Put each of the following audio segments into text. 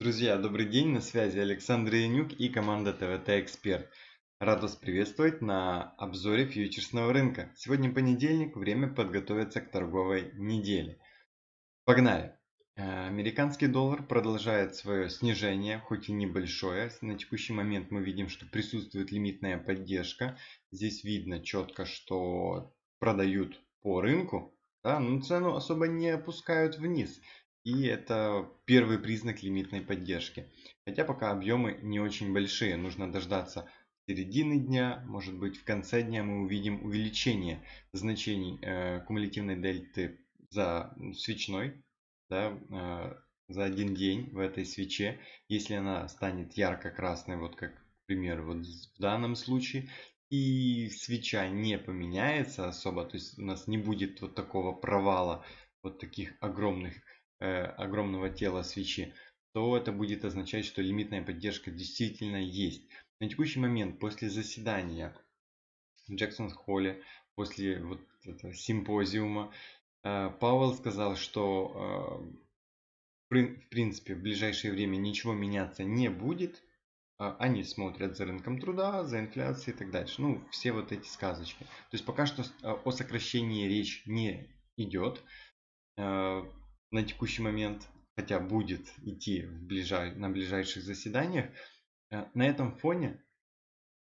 Друзья, добрый день, на связи Александр Янюк и команда ТВТ Эксперт. Рад вас приветствовать на обзоре фьючерсного рынка. Сегодня понедельник, время подготовиться к торговой неделе. Погнали! Э, американский доллар продолжает свое снижение, хоть и небольшое. На текущий момент мы видим, что присутствует лимитная поддержка. Здесь видно четко, что продают по рынку, да, но цену особо не опускают вниз. И это первый признак лимитной поддержки. Хотя пока объемы не очень большие. Нужно дождаться середины дня, может быть в конце дня мы увидим увеличение значений э, кумулятивной дельты за свечной, да, э, за один день в этой свече. Если она станет ярко-красной, вот как, к примеру, вот в данном случае, и свеча не поменяется особо, то есть у нас не будет вот такого провала, вот таких огромных Э, огромного тела свечи, то это будет означать, что лимитная поддержка действительно есть. На текущий момент, после заседания в Джексон-Холле, после вот этого симпозиума, э, Пауэлл сказал, что э, в принципе в ближайшее время ничего меняться не будет. Они смотрят за рынком труда, за инфляцией и так дальше. Ну, все вот эти сказочки. То есть пока что о сокращении речь не идет на текущий момент, хотя будет идти в ближай, на ближайших заседаниях, э, на этом фоне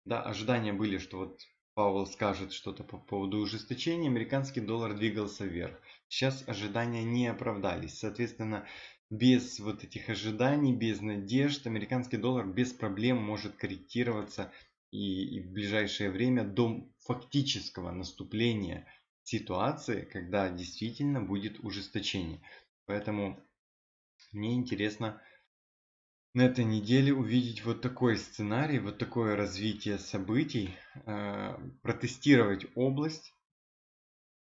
да, ожидания были, что вот Пауэлл скажет что-то по поводу ужесточения, американский доллар двигался вверх. Сейчас ожидания не оправдались. Соответственно, без вот этих ожиданий, без надежд, американский доллар без проблем может корректироваться и, и в ближайшее время до фактического наступления ситуации, когда действительно будет ужесточение. Поэтому мне интересно на этой неделе увидеть вот такой сценарий, вот такое развитие событий, э, протестировать область,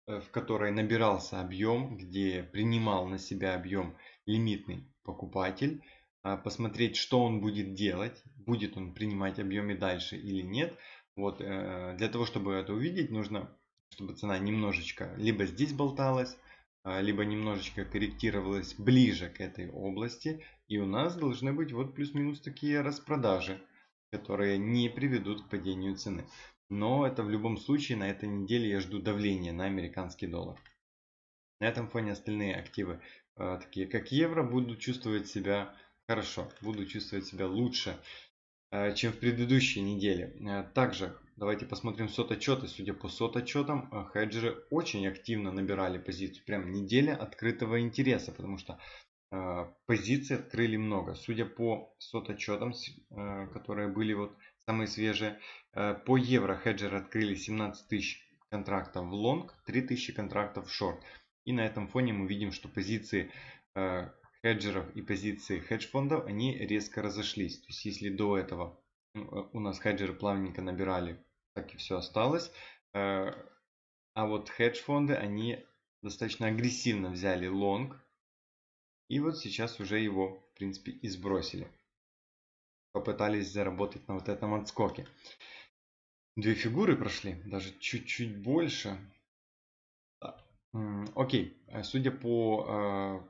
э, в которой набирался объем, где принимал на себя объем лимитный покупатель, э, посмотреть, что он будет делать, будет он принимать объемы дальше или нет. Вот, для того, чтобы это увидеть, нужно, чтобы цена немножечко либо здесь болталась, а, либо немножечко корректировалась ближе к этой области. И у нас должны быть вот плюс-минус такие распродажи, которые не приведут к падению цены. Но это в любом случае на этой неделе я жду давления на американский доллар. На этом фоне остальные активы, а, такие как евро, будут чувствовать себя хорошо, будут чувствовать себя лучше, а, чем в предыдущей неделе. Также Давайте посмотрим сот-отчеты. Судя по сот-отчетам, э, хеджеры очень активно набирали позицию. Прям неделя открытого интереса, потому что э, позиции открыли много. Судя по сот-отчетам, э, которые были вот самые свежие, э, по евро хеджеры открыли 17 тысяч контрактов в лонг, 3 тысячи контрактов в шорт. И на этом фоне мы видим, что позиции э, хеджеров и позиции хедж-фондов, они резко разошлись. То есть если до этого ну, у нас хеджеры плавненько набирали, так и все осталось. Э, а вот хедж-фонды, они достаточно агрессивно взяли лонг. И вот сейчас уже его, в принципе, и сбросили. Попытались заработать на вот этом отскоке. Две фигуры прошли, даже чуть-чуть больше. Окей, э, судя по э,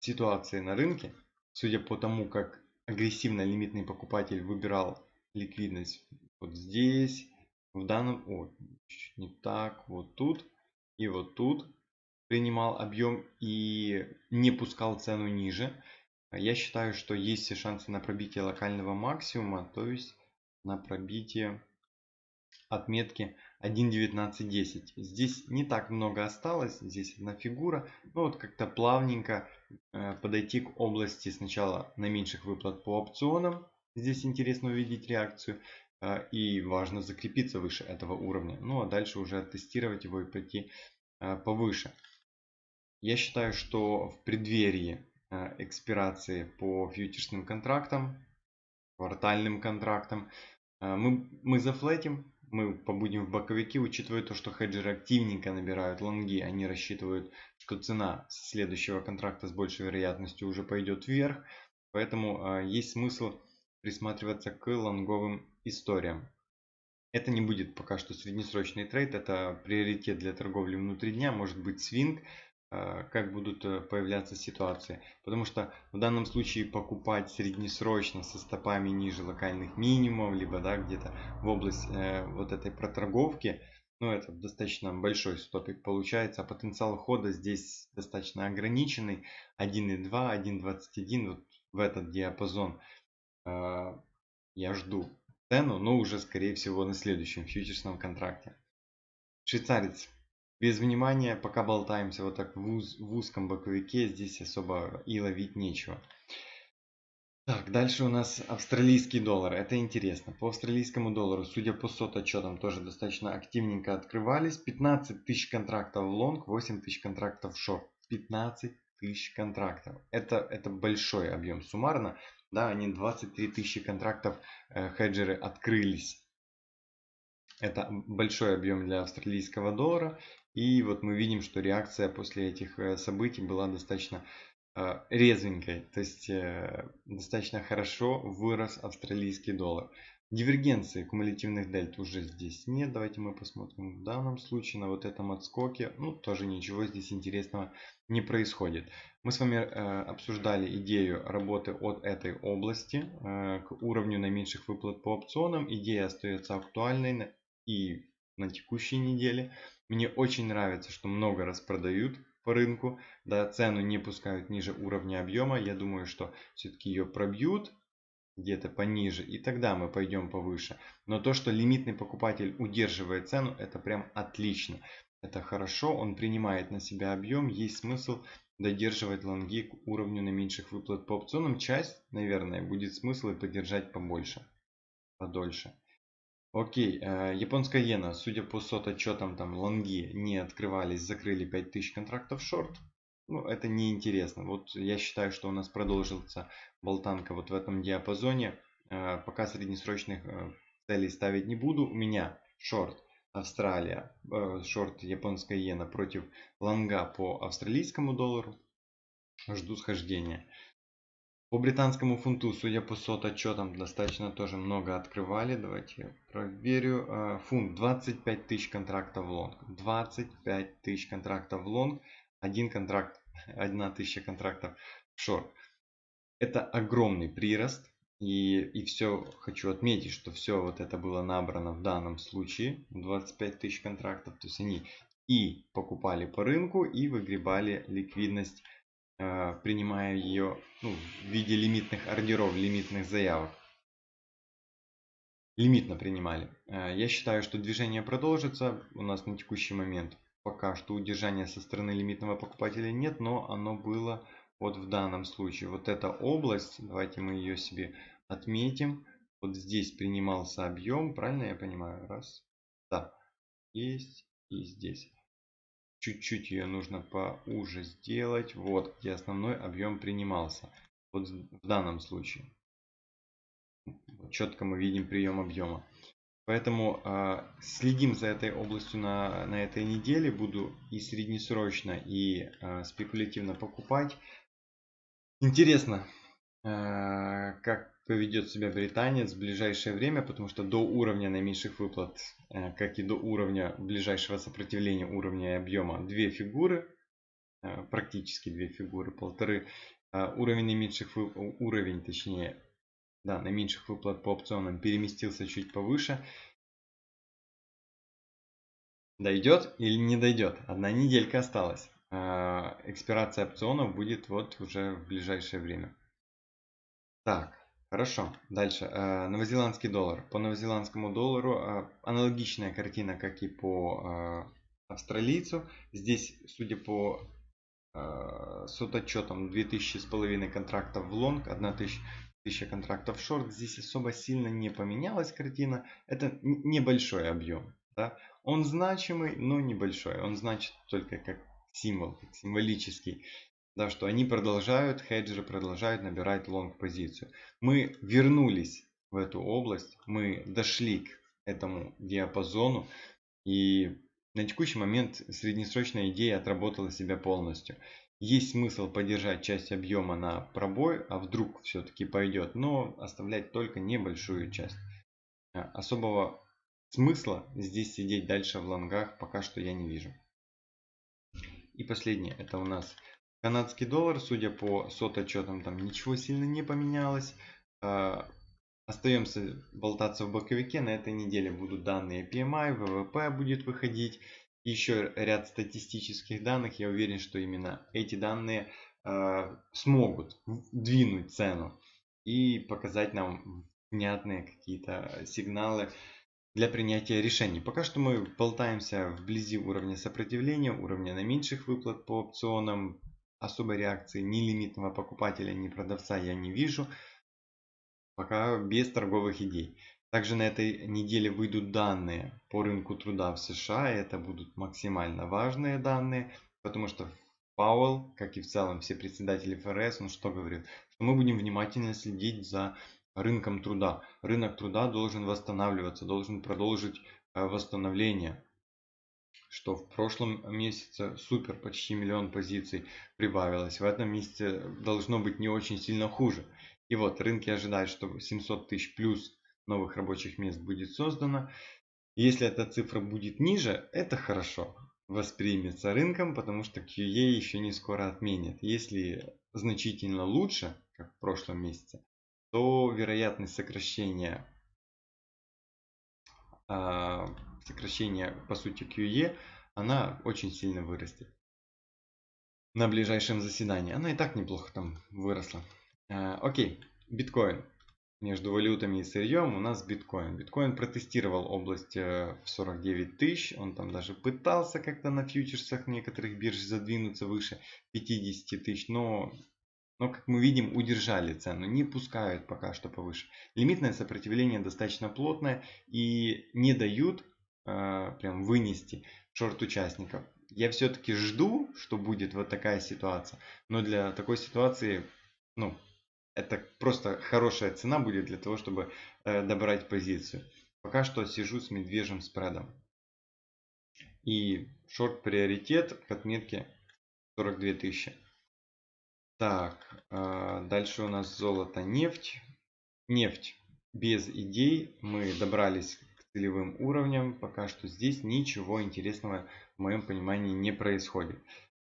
ситуации на рынке, судя по тому, как агрессивно лимитный покупатель выбирал ликвидность вот здесь, в данном, о, чуть не так, вот тут и вот тут принимал объем и не пускал цену ниже. Я считаю, что есть все шансы на пробитие локального максимума, то есть на пробитие отметки 1.19.10. Здесь не так много осталось, здесь одна фигура. Ну вот как-то плавненько э, подойти к области сначала на меньших выплат по опционам. Здесь интересно увидеть реакцию. Э, и важно закрепиться выше этого уровня. Ну а дальше уже тестировать его и пойти э, повыше. Я считаю, что в преддверии экспирации по фьючерсным контрактам, квартальным контрактам, мы, мы зафлетим мы побудем в боковике, учитывая то, что хеджеры активненько набирают лонги, они рассчитывают, что цена следующего контракта с большей вероятностью уже пойдет вверх, поэтому есть смысл присматриваться к лонговым историям. Это не будет пока что среднесрочный трейд, это приоритет для торговли внутри дня, может быть свинг, э, как будут э, появляться ситуации. Потому что в данном случае покупать среднесрочно со стопами ниже локальных минимумов, либо да, где-то в область э, вот этой проторговки, ну это достаточно большой стопик получается, а потенциал хода здесь достаточно ограниченный. 1.2, 1.21, вот в этот диапазон я жду цену, но уже скорее всего на следующем фьючерсном контракте. Швейцарец. Без внимания, пока болтаемся вот так в, уз, в узком боковике, здесь особо и ловить нечего. Так, дальше у нас австралийский доллар. Это интересно. По австралийскому доллару, судя по сот отчетам, тоже достаточно активненько открывались. 15 тысяч контрактов в лонг, 8 тысяч контрактов в шорт. 15 тысяч контрактов. Это, это большой объем суммарно. Да, они 23 тысячи контрактов э, хеджеры открылись. Это большой объем для австралийского доллара. И вот мы видим, что реакция после этих э, событий была достаточно э, резвенькой. То есть достаточно хорошо вырос австралийский доллар. Дивергенции кумулятивных дельт уже здесь нет. Давайте мы посмотрим в данном случае на вот этом отскоке. Ну, тоже ничего здесь интересного не происходит. Мы с вами э, обсуждали идею работы от этой области э, к уровню наименьших выплат по опционам. Идея остается актуальной и на текущей неделе. Мне очень нравится, что много раз продают по рынку, да, цену не пускают ниже уровня объема. Я думаю, что все-таки ее пробьют где-то пониже, и тогда мы пойдем повыше. Но то, что лимитный покупатель удерживает цену, это прям отлично. Это хорошо, он принимает на себя объем, есть смысл додерживать лонги к уровню наименьших выплат по опционам. Часть, наверное, будет смысл и поддержать побольше, подольше. Окей, э, японская иена, судя по сот отчетам, там лонги не открывались, закрыли 5000 контрактов шорт. Ну, это неинтересно. Вот я считаю, что у нас продолжится болтанка вот в этом диапазоне. Э, пока среднесрочных э, целей ставить не буду. У меня шорт Австралия, шорт японская иена против лонга по австралийскому доллару. Жду схождения. По британскому фунту, судя по COT отчетам, достаточно тоже много открывали. Давайте я проверю. А, фунт 25 тысяч контрактов в лонг. 25 тысяч контрактов в лонг. Один контракт, одна тысяча контрактов в шорт. Это огромный прирост. И, и все хочу отметить, что все вот это было набрано в данном случае. 25 тысяч контрактов. То есть они и покупали по рынку, и выгребали ликвидность Э, принимая ее ну, в виде лимитных ордеров, лимитных заявок. Лимитно принимали. Э, я считаю, что движение продолжится. У нас на текущий момент пока что удержания со стороны лимитного покупателя нет, но оно было вот в данном случае. Вот эта область, давайте мы ее себе отметим. Вот здесь принимался объем, правильно я понимаю? Раз. Да. Есть и здесь чуть-чуть ее нужно поуже сделать. Вот где основной объем принимался. Вот в данном случае. Четко мы видим прием объема. Поэтому э, следим за этой областью на, на этой неделе. Буду и среднесрочно, и э, спекулятивно покупать. Интересно, э, как поведет себя британец в ближайшее время, потому что до уровня наименьших выплат, э, как и до уровня ближайшего сопротивления уровня и объема, две фигуры, э, практически две фигуры, полторы. Э, уровень наименьших уровень, точнее, да, наименьших выплат по опционам переместился чуть повыше. Дойдет или не дойдет? Одна неделька осталась. Экспирация опционов будет вот уже в ближайшее время. Так, Хорошо, дальше. Э, новозеландский доллар. По новозеландскому доллару э, аналогичная картина, как и по австралийцу. Здесь, судя по сототчетам, 2000 с половиной контрактов в лонг, 1000 контрактов в шорт. Здесь особо сильно не поменялась картина. Это небольшой объем. Да? Он значимый, но небольшой. Он значит только как символ, символический да, что они продолжают, хеджеры продолжают набирать лонг позицию. Мы вернулись в эту область, мы дошли к этому диапазону и на текущий момент среднесрочная идея отработала себя полностью. Есть смысл поддержать часть объема на пробой, а вдруг все-таки пойдет, но оставлять только небольшую часть. Особого смысла здесь сидеть дальше в лонгах пока что я не вижу. И последнее, это у нас канадский доллар. Судя по сот отчетам, там ничего сильно не поменялось. А, остаемся болтаться в боковике. На этой неделе будут данные PMI, ВВП будет выходить. Еще ряд статистических данных. Я уверен, что именно эти данные э, смогут двинуть цену и показать нам внятные какие-то сигналы для принятия решений. Пока что мы болтаемся вблизи уровня сопротивления, уровня наименьших выплат по опционам. Особой реакции ни лимитного покупателя, ни продавца я не вижу. Пока без торговых идей. Также на этой неделе выйдут данные по рынку труда в США. Это будут максимально важные данные, потому что Пауэлл, как и в целом все председатели ФРС, он что говорит? Что мы будем внимательно следить за рынком труда. Рынок труда должен восстанавливаться, должен продолжить э, восстановление. Что в прошлом месяце супер, почти миллион позиций прибавилось. В этом месяце должно быть не очень сильно хуже. И вот рынки ожидают, что 700 тысяч плюс новых рабочих мест будет создано. Если эта цифра будет ниже, это хорошо воспримется рынком, потому что QE еще не скоро отменят. Если значительно лучше, как в прошлом месяце, то вероятность сокращения, а, сокращения по сути QE, она очень сильно вырастет. На ближайшем заседании. Она и так неплохо там выросла. А, окей, биткоин. Между валютами и сырьем у нас биткоин. Биткоин протестировал область э, в 49 тысяч. Он там даже пытался как-то на фьючерсах некоторых бирж задвинуться выше 50 тысяч. Но но, как мы видим, удержали цену, не пускают пока что повыше. Лимитное сопротивление достаточно плотное и не дают э, прям вынести шорт участников. Я все-таки жду, что будет вот такая ситуация, но для такой ситуации, ну, это просто хорошая цена будет для того, чтобы э, добрать позицию. Пока что сижу с медвежьим спредом. И шорт приоритет к отметке 42 тысячи. Так, а, дальше у нас золото, нефть. Нефть. Без идей мы добрались к целевым уровням. Пока что здесь ничего интересного в моем понимании не происходит.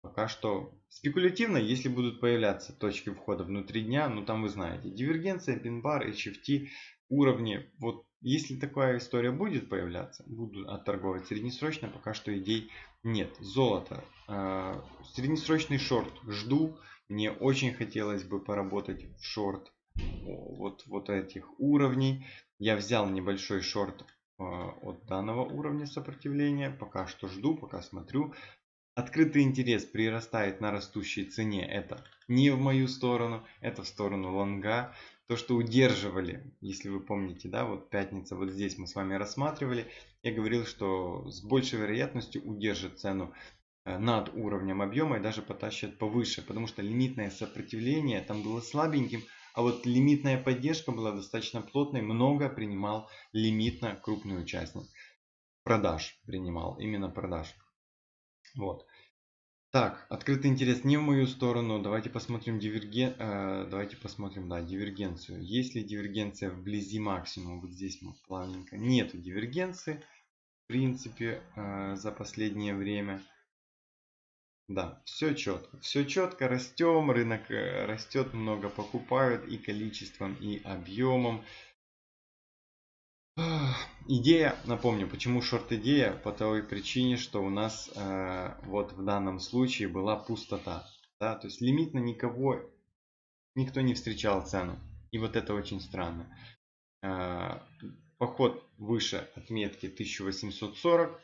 Пока что спекулятивно, если будут появляться точки входа внутри дня, ну там вы знаете, дивергенция, пин-бар, HFT, уровни. Вот если такая история будет появляться, буду отторговать среднесрочно, пока что идей нет. Золото. А, среднесрочный шорт жду. Мне очень хотелось бы поработать в шорт вот, вот этих уровней. Я взял небольшой шорт а, от данного уровня сопротивления. Пока что жду, пока смотрю. Открытый интерес прирастает на растущей цене. Это не в мою сторону, это в сторону лонга. То, что удерживали, если вы помните, да, вот пятница, вот здесь мы с вами рассматривали. Я говорил, что с большей вероятностью удержит цену Э, над уровнем объема и даже потащат повыше, потому что лимитное сопротивление там было слабеньким, а вот лимитная поддержка была достаточно плотной, много принимал лимитно крупный участник. Продаж принимал, именно продаж. Вот. Так, открытый интерес не в мою сторону. Давайте посмотрим диверген... Э, давайте посмотрим, да, дивергенцию. Есть ли дивергенция вблизи максимума? Вот здесь мы плавненько. Нету дивергенции, в принципе, э, за последнее время. Да, все четко. Все четко, растем, рынок э, растет, много покупают и количеством, и объемом. Идея, напомню, почему шорт-идея? По той причине, что у нас э, вот в данном случае была пустота. Да? То есть лимитно никого, никто не встречал цену. И вот это очень странно. Э, поход выше отметки 1840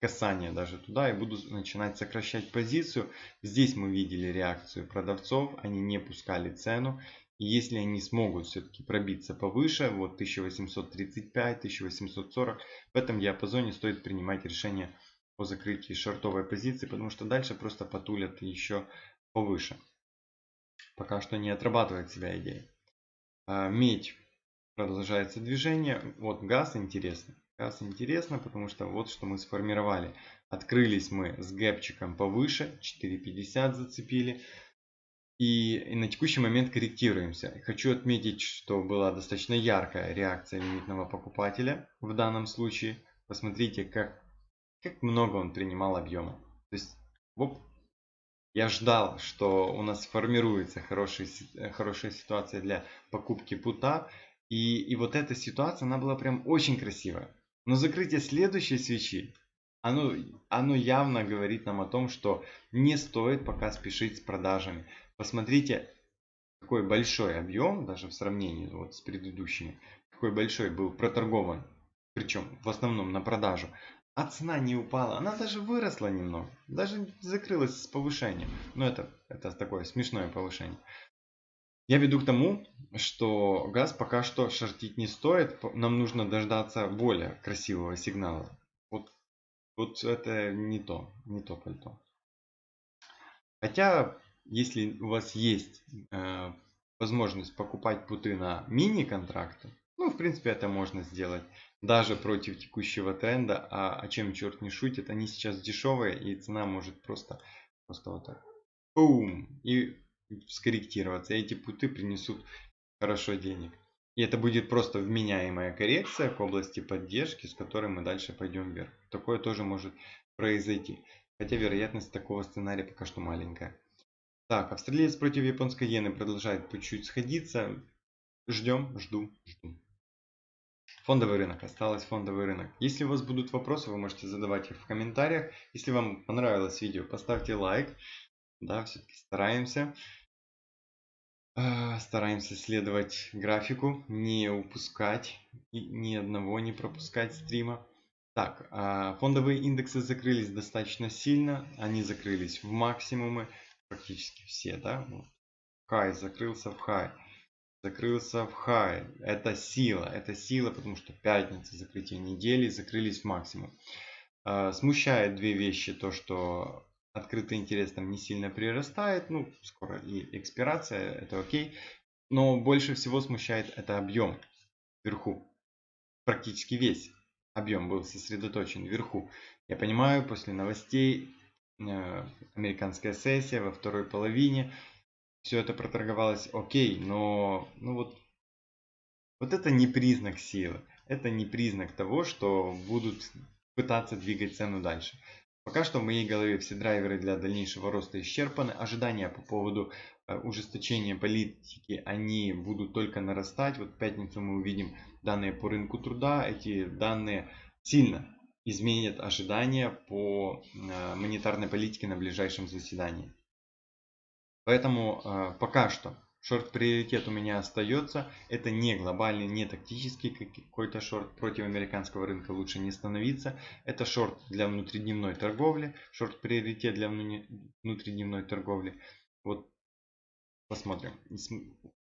касание даже туда и буду начинать сокращать позицию. Здесь мы видели реакцию продавцов, они не пускали цену. И если они смогут все-таки пробиться повыше, вот 1835, 1840, в этом диапазоне стоит принимать решение о закрытии шортовой позиции, потому что дальше просто потулят еще повыше. Пока что не отрабатывает себя идея. А, медь. Продолжается движение. Вот газ интересно. Раз интересно, потому что вот что мы сформировали. Открылись мы с гэпчиком повыше, 4.50 зацепили. И, и на текущий момент корректируемся. Хочу отметить, что была достаточно яркая реакция лимитного покупателя в данном случае. Посмотрите, как, как много он принимал объема. То есть, оп, Я ждал, что у нас формируется хорошая, хорошая ситуация для покупки пута. И, и вот эта ситуация, она была прям очень красивая. Но закрытие следующей свечи, оно, оно явно говорит нам о том, что не стоит пока спешить с продажами. Посмотрите, какой большой объем, даже в сравнении вот с предыдущими, какой большой был проторгован, причем в основном на продажу. А цена не упала, она даже выросла немного, даже закрылась с повышением. Но это, это такое смешное повышение. Я веду к тому, что газ пока что шортить не стоит, нам нужно дождаться более красивого сигнала. Вот, вот это не то, не то пальто. Хотя, если у вас есть э, возможность покупать путы на мини-контракты, ну, в принципе, это можно сделать даже против текущего тренда. А, о чем черт не шутит, они сейчас дешевые и цена может просто, просто вот так, бум, и скорректироваться. Эти путы принесут хорошо денег. И это будет просто вменяемая коррекция к области поддержки, с которой мы дальше пойдем вверх. Такое тоже может произойти. Хотя вероятность такого сценария пока что маленькая. Так, австралиец против японской иены продолжает по чуть сходиться. Ждем, жду, жду. Фондовый рынок. Осталось фондовый рынок. Если у вас будут вопросы, вы можете задавать их в комментариях. Если вам понравилось видео, поставьте лайк. Да, все-таки стараемся. А, стараемся следовать графику, не упускать, ни одного не пропускать стрима. Так, а, фондовые индексы закрылись достаточно сильно, они закрылись в максимумы, практически все, да. Хай закрылся в хай, закрылся в хай. Это сила, это сила, потому что пятница, закрытие недели, закрылись в максимум. А, смущает две вещи, то что открытый интерес там не сильно прирастает, ну, скоро и экспирация, это окей. Но больше всего смущает это объем вверху. Практически весь объем был сосредоточен вверху. Я понимаю, после новостей э, американская сессия во второй половине, все это проторговалось окей, но ну вот, вот это не признак силы. Это не признак того, что будут пытаться двигать цену дальше. Пока что в моей голове все драйверы для дальнейшего роста исчерпаны. Ожидания по поводу э, ужесточения политики, они будут только нарастать. Вот в пятницу мы увидим данные по рынку труда. Эти данные сильно изменят ожидания по э, монетарной политике на ближайшем заседании. Поэтому э, пока что Шорт приоритет у меня остается. Это не глобальный, не тактический какой-то шорт. Против американского рынка лучше не становиться. Это шорт для внутридневной торговли. Шорт приоритет для внутридневной торговли. Вот посмотрим.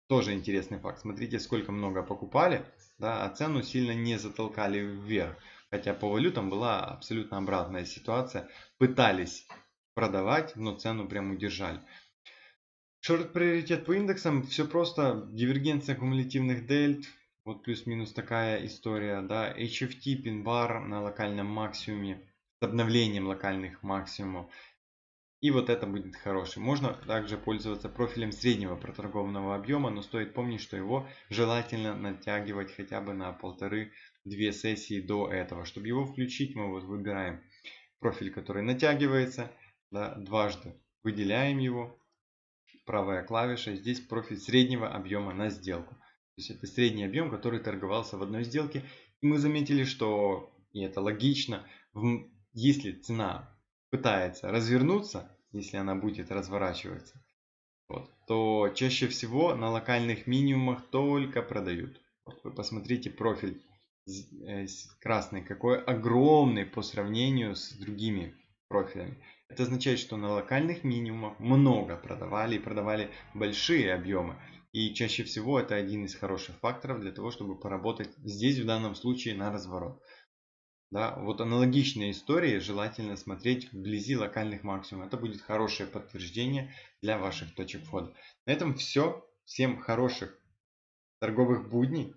Тоже интересный факт. Смотрите, сколько много покупали, да, а цену сильно не затолкали вверх. Хотя по валютам была абсолютно обратная ситуация. Пытались продавать, но цену прям удержали. Шорт приоритет по индексам, все просто, дивергенция кумулятивных дельт, вот плюс-минус такая история, да, HFT, пин-бар на локальном максимуме, с обновлением локальных максимумов. И вот это будет хороший. Можно также пользоваться профилем среднего проторгованного объема, но стоит помнить, что его желательно натягивать хотя бы на полторы-две сессии до этого. Чтобы его включить, мы вот выбираем профиль, который натягивается, да, дважды выделяем его, правая клавиша. Здесь профиль среднего объема на сделку. То есть это средний объем, который торговался в одной сделке. И мы заметили, что, и это логично, если цена пытается развернуться, если она будет разворачиваться, вот, то чаще всего на локальных минимумах только продают. Вот вы посмотрите профиль э, красный, какой огромный по сравнению с другими профилями. Это означает, что на локальных минимумах много продавали и продавали большие объемы. И чаще всего это один из хороших факторов для того, чтобы поработать здесь в данном случае на разворот. Да, вот аналогичные истории желательно смотреть вблизи локальных максимумов. Это будет хорошее подтверждение для ваших точек входа. На этом все. Всем хороших торговых будней.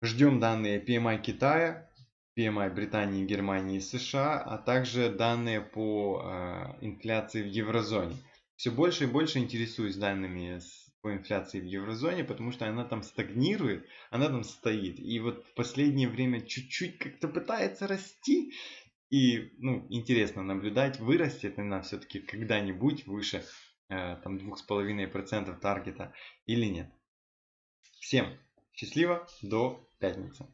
Ждем данные PMI Китая. PMI Британии, Германии и США, а также данные по э, инфляции в еврозоне. Все больше и больше интересуюсь данными по инфляции в еврозоне, потому что она там стагнирует, она там стоит. И вот в последнее время чуть-чуть как-то пытается расти, И ну, интересно наблюдать, вырастет она все-таки когда-нибудь выше э, там 2,5% таргета или нет. Всем счастливо, до пятницы.